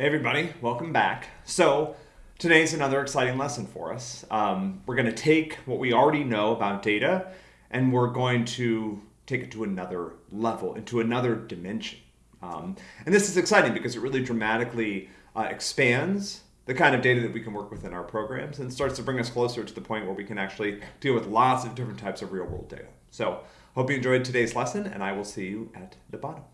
Hey everybody, welcome back. So today's another exciting lesson for us. Um, we're going to take what we already know about data and we're going to take it to another level, into another dimension. Um, and this is exciting because it really dramatically uh, expands the kind of data that we can work with in our programs and starts to bring us closer to the point where we can actually deal with lots of different types of real world data. So hope you enjoyed today's lesson and I will see you at the bottom.